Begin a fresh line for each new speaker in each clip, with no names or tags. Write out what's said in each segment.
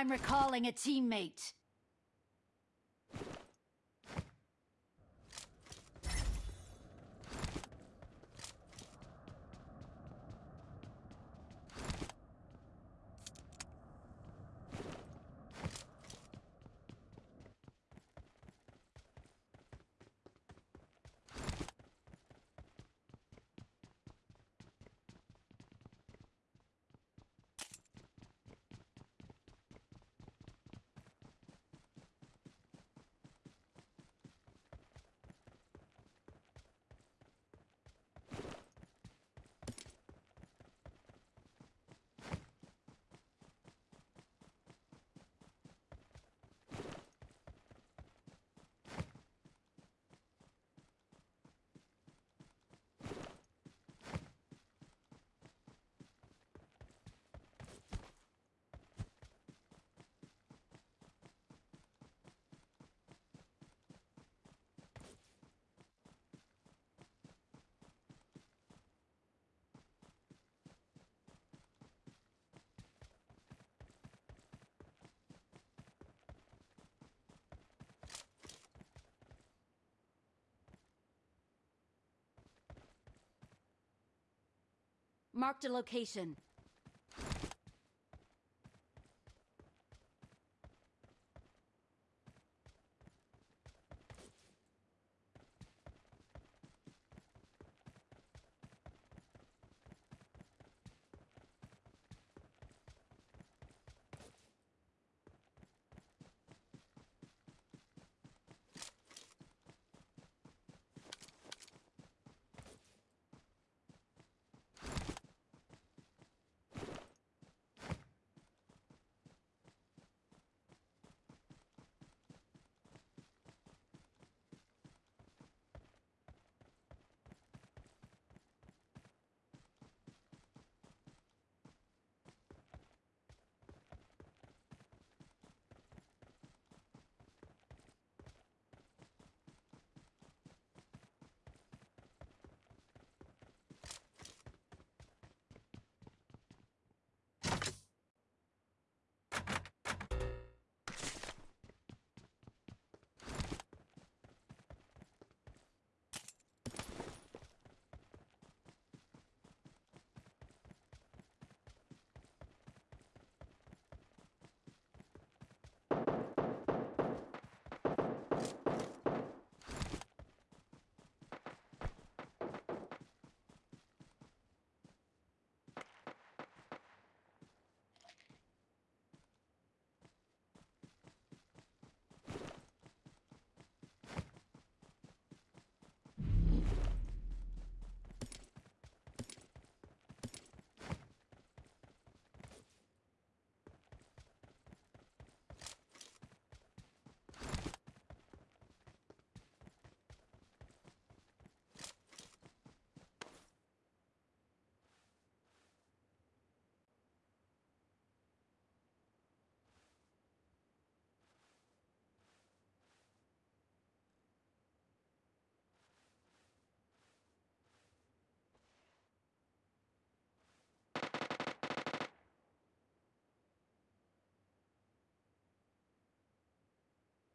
I'm recalling a teammate. Marked a location.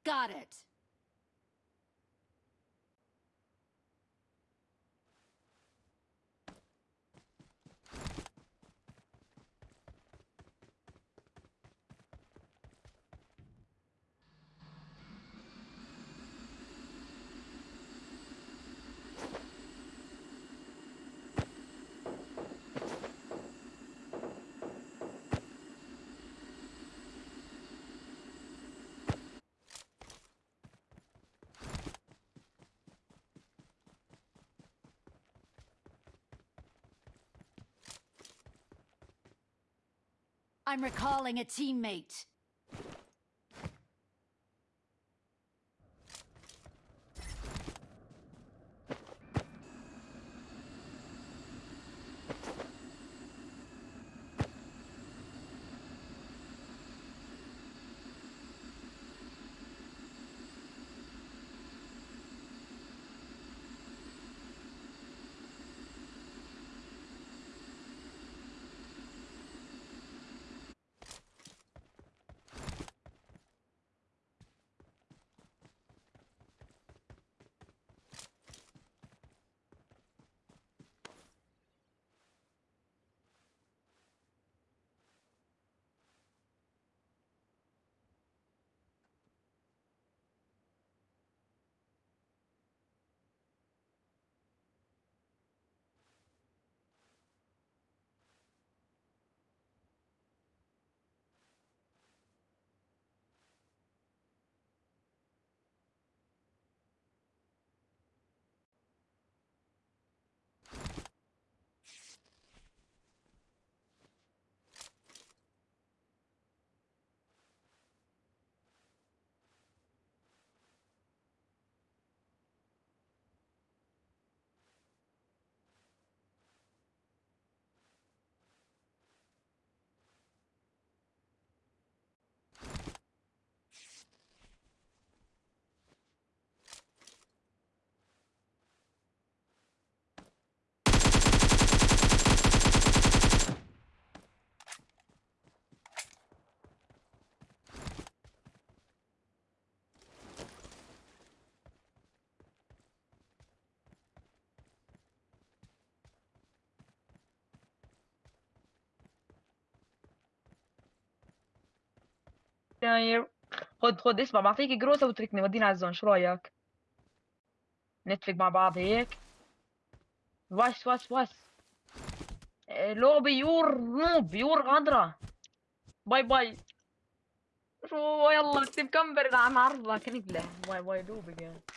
Got it. I'm recalling a teammate.
خد خد اسمع بعطيك جروسة وتركني ودينا على الزون. شو رأيك؟ نتفق مع بعض هيك. واس واس واس إيه، لو بيور نوب بيور غدرة باي باي. شو يلا اكتب كمبر عم عرضك نقلة باي باي دوب again